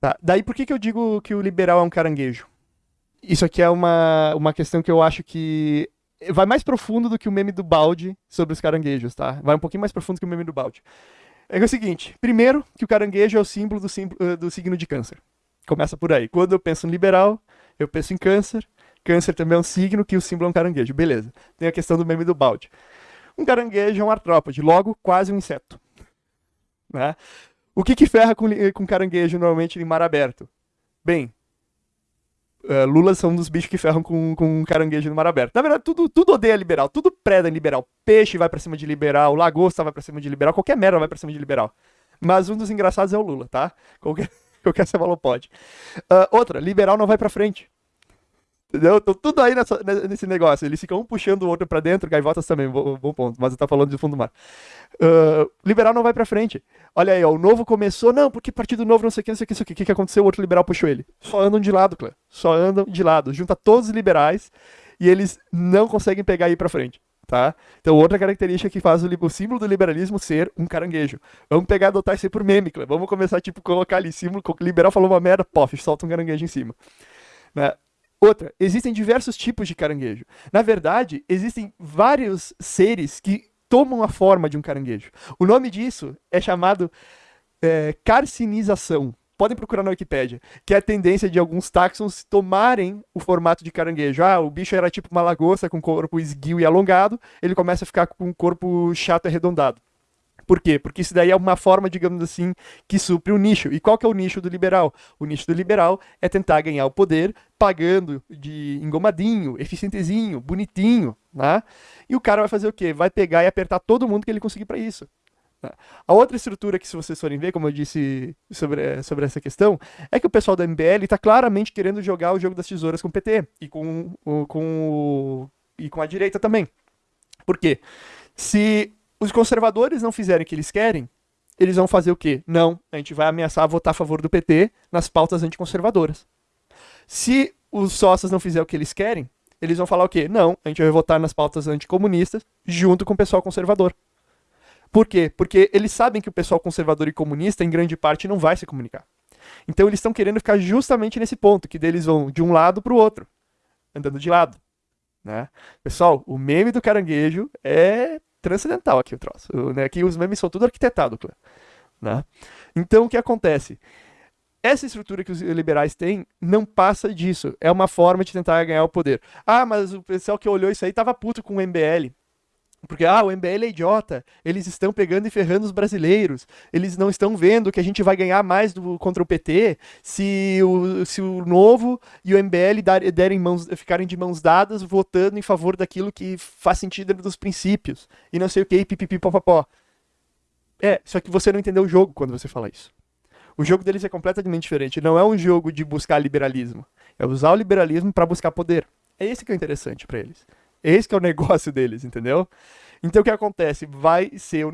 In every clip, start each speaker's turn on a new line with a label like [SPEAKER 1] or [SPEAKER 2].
[SPEAKER 1] Tá, daí por que, que eu digo que o liberal é um caranguejo? Isso aqui é uma, uma questão que eu acho que vai mais profundo do que o meme do balde sobre os caranguejos, tá? Vai um pouquinho mais profundo que o meme do balde. É, é o seguinte, primeiro, que o caranguejo é o símbolo do, símbolo, eh, do signo de câncer. Começa por aí. Quando eu penso no liberal, eu penso em câncer. Câncer também é um signo que o símbolo é um caranguejo. Beleza. Tem a questão do meme do balde. Um caranguejo é um artrópode, logo quase um inseto. Né? O que, que ferra com, com caranguejo normalmente em mar aberto? Bem, uh, lulas são um dos bichos que ferram com, com caranguejo no mar aberto. Na verdade, tudo, tudo odeia liberal, tudo preda em liberal. Peixe vai pra cima de liberal, lagosta vai pra cima de liberal, qualquer merda vai pra cima de liberal. Mas um dos engraçados é o Lula, tá? Qualquer, qualquer cefalopode. Uh, outra, liberal não vai pra frente. Entendeu? Tô tudo aí nessa, nesse negócio. Eles ficam um puxando o outro para dentro, gaivotas também, bom, bom, ponto. Mas eu tá falando de fundo do mar. Uh, liberal não vai para frente. Olha aí, ó, o novo começou, não, porque partido novo, não sei o que, não sei o que, não sei o que. O que, aconteceu? O outro liberal puxou ele. Só andam de lado, Clã. Só andam de lado. Junta todos os liberais e eles não conseguem pegar e ir pra frente. Tá? Então, outra característica que faz o, o, símbolo do liberalismo ser um caranguejo. Vamos pegar adotar isso aí por meme, Clã. Vamos começar, tipo, colocar ali símbolo, liberal falou uma merda, pof, solta um caranguejo em cima. Né? Outra, existem diversos tipos de caranguejo. Na verdade, existem vários seres que tomam a forma de um caranguejo. O nome disso é chamado é, carcinização. Podem procurar na Wikipédia, que é a tendência de alguns táxons tomarem o formato de caranguejo. Ah, o bicho era tipo uma lagosta com corpo esguio e alongado, ele começa a ficar com um corpo chato e arredondado. Por quê? Porque isso daí é uma forma, digamos assim, que supre o nicho. E qual que é o nicho do liberal? O nicho do liberal é tentar ganhar o poder pagando de engomadinho, eficientezinho, bonitinho, né? E o cara vai fazer o quê? Vai pegar e apertar todo mundo que ele conseguir para isso. Né? A outra estrutura que, se vocês forem ver, como eu disse sobre, sobre essa questão, é que o pessoal da MBL está claramente querendo jogar o jogo das tesouras com o PT e com, com, e com a direita também. Por quê? Se os conservadores não fizerem o que eles querem, eles vão fazer o quê? Não, a gente vai ameaçar votar a favor do PT nas pautas anticonservadoras. Se os sócios não fizerem o que eles querem, eles vão falar o quê? Não, a gente vai votar nas pautas anticomunistas junto com o pessoal conservador. Por quê? Porque eles sabem que o pessoal conservador e comunista, em grande parte, não vai se comunicar. Então eles estão querendo ficar justamente nesse ponto, que deles vão de um lado para o outro, andando de lado. Né? Pessoal, o meme do caranguejo é transcendental aqui o troço. Né? Aqui os memes são tudo arquitetado, né? Então o que acontece? Essa estrutura que os liberais têm não passa disso. É uma forma de tentar ganhar o poder. Ah, mas o pessoal que olhou isso aí tava puto com o MBL. Porque, ah, o MBL é idiota, eles estão pegando e ferrando os brasileiros, eles não estão vendo que a gente vai ganhar mais do, contra o PT se o, se o Novo e o MBL dar, derem mãos, ficarem de mãos dadas votando em favor daquilo que faz sentido dos princípios, e não sei o que, pipipi, popopó. É, só que você não entendeu o jogo quando você fala isso. O jogo deles é completamente diferente, não é um jogo de buscar liberalismo, é usar o liberalismo para buscar poder. É esse que é interessante para eles. Esse que é o negócio deles, entendeu? Então o que acontece? Vai ser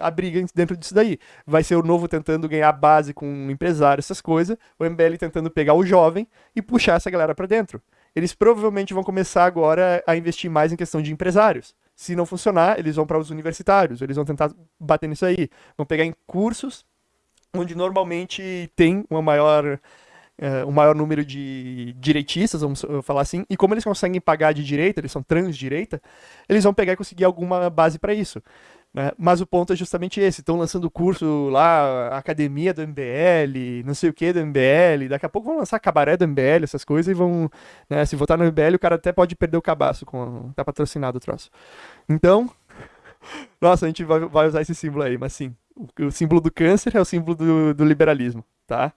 [SPEAKER 1] a briga dentro disso daí. Vai ser o novo tentando ganhar base com um empresário, essas coisas. O MBL tentando pegar o jovem e puxar essa galera para dentro. Eles provavelmente vão começar agora a investir mais em questão de empresários. Se não funcionar, eles vão para os universitários, eles vão tentar bater nisso aí. Vão pegar em cursos onde normalmente tem uma maior uh, um maior número de direitistas, vamos falar assim, e como eles conseguem pagar de direita, eles são transdireita, eles vão pegar e conseguir alguma base para isso. Né? Mas o ponto é justamente esse: estão lançando curso lá, academia do MBL, não sei o que do MBL, daqui a pouco vão lançar cabaré do MBL, essas coisas, e vão. Né, se votar no MBL, o cara até pode perder o cabaço, com, tá patrocinado o troço. Então. Nossa, a gente vai, vai usar esse símbolo aí, mas sim. O, o símbolo do câncer é o símbolo do, do liberalismo, tá?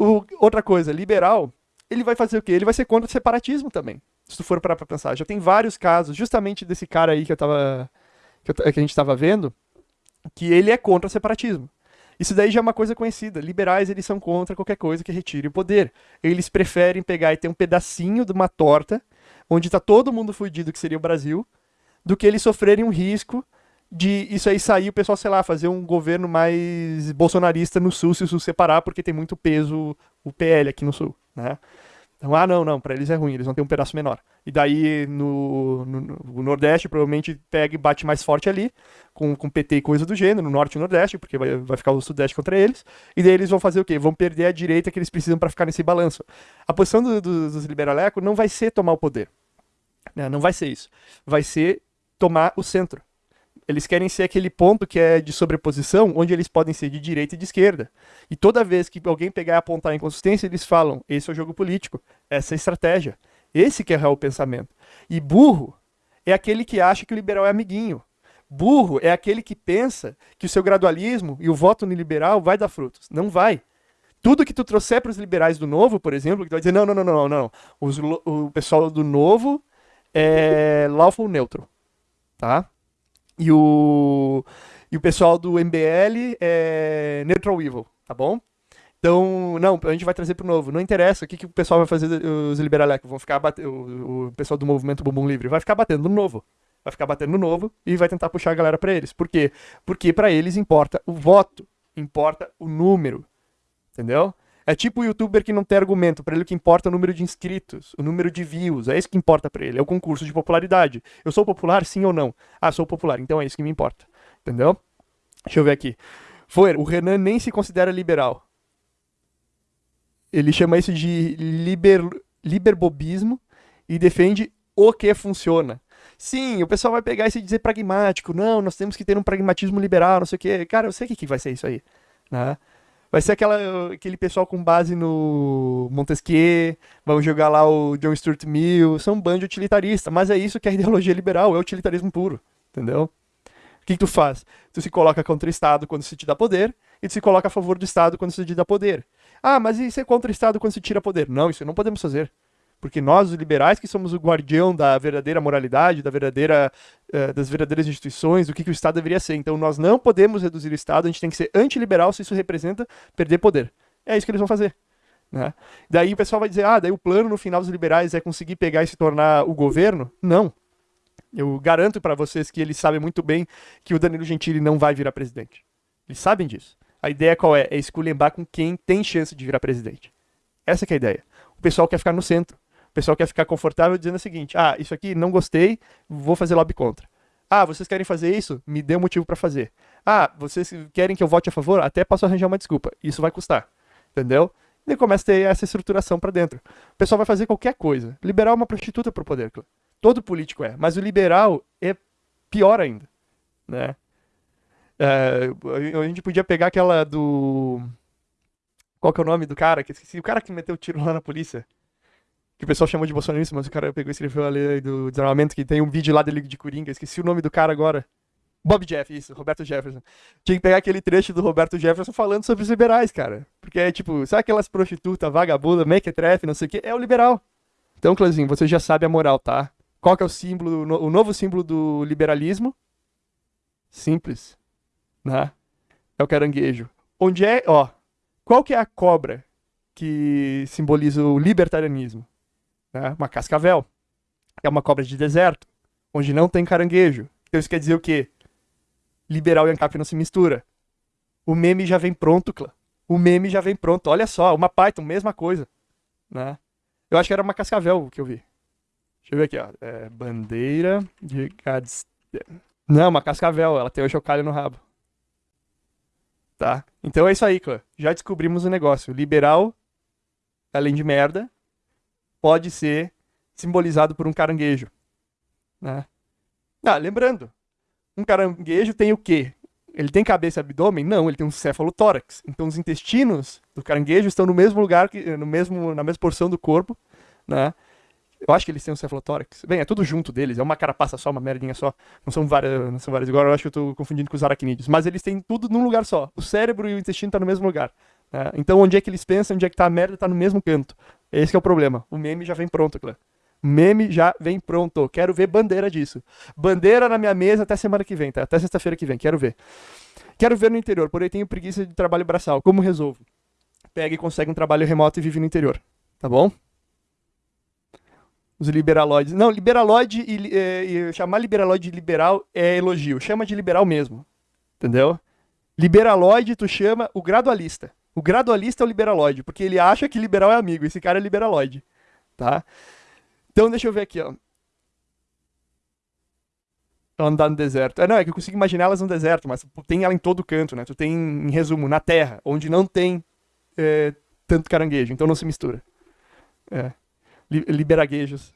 [SPEAKER 1] O, outra coisa, liberal, ele vai fazer o quê? Ele vai ser contra o separatismo também. Se tu for parar pra pensar. Já tem vários casos, justamente desse cara aí que eu tava. que, eu, que a gente tava vendo, que ele é contra o separatismo. Isso daí já é uma coisa conhecida. Liberais, eles são contra qualquer coisa que retire o poder. Eles preferem pegar e ter um pedacinho de uma torta, onde tá todo mundo fudido, que seria o Brasil, do que eles sofrerem um risco de isso aí sair, o pessoal, sei lá, fazer um governo mais bolsonarista no Sul, se o Sul separar, porque tem muito peso o PL aqui no Sul, né? Então, ah, não, não, para eles é ruim, eles vão ter um pedaço menor. E daí no, no, no, Nordeste provavelmente pega e bate mais forte ali, com, com PT e coisa do gênero, no Norte e Nordeste, porque vai, vai ficar o Sudeste contra eles. E daí eles vão fazer o quê? Vão perder a direita que eles precisam para ficar nesse balanço. A posição do, do, dos liberalecos não vai ser tomar o poder. Né? Não vai ser isso. Vai ser tomar o centro. Eles querem ser aquele ponto que é de sobreposição, onde eles podem ser de direita e de esquerda. E toda vez que alguém pegar e apontar a inconsistência, eles falam: esse é o jogo político, essa é a estratégia. Esse que é o pensamento. E burro é aquele que acha que o liberal é amiguinho. Burro é aquele que pensa que o seu gradualismo e o voto no liberal vai dar frutos. Não vai. Tudo que tu trouxer para os liberais do novo, por exemplo, que tu vai dizer: não, não, não, não, não. Os, o pessoal do novo é lawful neutro. Tá? E o, e o pessoal do MBL é Neutral Evil, tá bom? Então, não, a gente vai trazer pro novo. Não interessa o que, que o pessoal vai fazer, os liberalecos. Vão ficar batendo. O, pessoal do movimento Bumbum Livre vai ficar batendo no novo. Vai ficar batendo no novo e vai tentar puxar a galera para eles. Por quê? Porque para eles importa o voto, importa o número. Entendeu? É tipo o youtuber que não tem argumento, para ele o que importa é o número de inscritos, o número de views, é isso que importa para ele, é o concurso de popularidade. Eu sou popular, sim ou não? Ah, sou popular, então é isso que me importa. Entendeu? Deixa eu ver aqui. Foi, o Renan nem se considera liberal. Ele chama isso de liber, liberbobismo e defende o que funciona. Sim, o pessoal vai pegar e se dizer pragmático. Não, nós temos que ter um pragmatismo liberal, não sei o quê. Cara, eu sei o que vai ser isso aí. Né? Vai ser aquela, aquele pessoal com base no Montesquieu, vamos jogar lá o John Stuart Mill, são um bando utilitaristas, mas é isso que é a ideologia liberal, é utilitarismo puro, entendeu? O que, que tu faz? Tu se coloca contra o Estado quando se te dá poder, e tu se coloca a favor do Estado quando se te dá poder. Ah, mas e ser contra o Estado quando se tira poder? Não, isso não podemos fazer. Porque nós, os liberais, que somos o guardião da verdadeira moralidade, da verdadeira, uh, das verdadeiras instituições, do que, que o Estado deveria ser. Então nós não podemos reduzir o Estado, a gente tem que ser antiliberal se isso representa perder poder. É isso que eles vão fazer. Né? Daí o pessoal vai dizer, ah, daí o plano no final dos liberais é conseguir pegar e se tornar o governo? Não. Eu garanto para vocês que eles sabem muito bem que o Danilo Gentili não vai virar presidente. Eles sabem disso. A ideia qual é? É esculhambar com quem tem chance de virar presidente. Essa é a ideia. O pessoal quer ficar no centro. O pessoal quer ficar confortável dizendo o seguinte: ah, isso aqui não gostei, vou fazer lobby contra. Ah, vocês querem fazer isso? Me dê um motivo para fazer. Ah, vocês querem que eu vote a favor? Até posso arranjar uma desculpa. Isso vai custar. Entendeu? E começa a ter essa estruturação para dentro. O pessoal vai fazer qualquer coisa. Liberal é uma prostituta pro poder. Todo político é. Mas o liberal é pior ainda. Né? É, a gente podia pegar aquela do. Qual que é o nome do cara? Que esqueci. O cara que meteu o tiro lá na polícia que o pessoal chamou de bolsonarista, mas o cara pegou e escreveu ali do desarmamento, que tem um vídeo lá dele de Coringa, esqueci o nome do cara agora. Bob Jeff, isso, Roberto Jefferson. Tinha que pegar aquele trecho do Roberto Jefferson falando sobre os liberais, cara. Porque é tipo, sabe aquelas prostitutas, vagabunda, mequetrefe, não sei o que? É o liberal. Então, Clãzinho, você já sabe a moral, tá? Qual que é o símbolo, o novo símbolo do liberalismo? Simples. Né? É o caranguejo. Onde é, ó, qual que é a cobra que simboliza o libertarianismo? Né? uma cascavel. É uma cobra de deserto, onde não tem caranguejo. Então isso quer dizer o quê? Liberal e ANCAP não se mistura. O meme já vem pronto, clã. O meme já vem pronto. Olha só, uma Python, mesma coisa. Né? Eu acho que era uma cascavel que eu vi. Deixa eu ver aqui, ó. É, bandeira de Gadsden. Não, uma cascavel. Ela tem o chocalho no rabo. Tá? Então é isso aí, clã. Já descobrimos o negócio. Liberal, além de merda, pode ser simbolizado por um caranguejo. Né? Ah, lembrando, um caranguejo tem o quê? Ele tem cabeça e abdômen? Não, ele tem um cefalotórax. Então os intestinos do caranguejo estão no mesmo lugar, que, no mesmo, na mesma porção do corpo, né? Eu acho que eles têm um cefalotórax. Bem, é tudo junto deles, é uma carapaça só, uma merdinha só. Não são várias, não são várias. Agora eu acho que eu tô confundindo com os aracnídeos. Mas eles têm tudo num lugar só. O cérebro e o intestino estão tá no mesmo lugar. Né? Então onde é que eles pensam, onde é que tá a merda, tá no mesmo canto. Esse é o problema. O meme já vem pronto, Clã. Meme já vem pronto. Quero ver bandeira disso. Bandeira na minha mesa até semana que vem, tá? Até sexta-feira que vem. Quero ver. Quero ver no interior, porém tenho preguiça de trabalho braçal. Como resolvo? Pega e consegue um trabalho remoto e vive no interior. Tá bom? Os liberaloides. Não, liberaloide e, é, e chamar liberaloide de liberal é elogio. Chama de liberal mesmo. Entendeu? Liberaloide, tu chama o gradualista. O gradualista é o liberaloide, porque ele acha que liberal é amigo. Esse cara é liberaloide. tá? Então, deixa eu ver aqui, ó. Andar no deserto. É, não, é que eu consigo imaginar elas no deserto, mas tem ela em todo canto, né? Tu tem, em resumo, na terra, onde não tem é, tanto caranguejo, então não se mistura. É. Liberaguejos.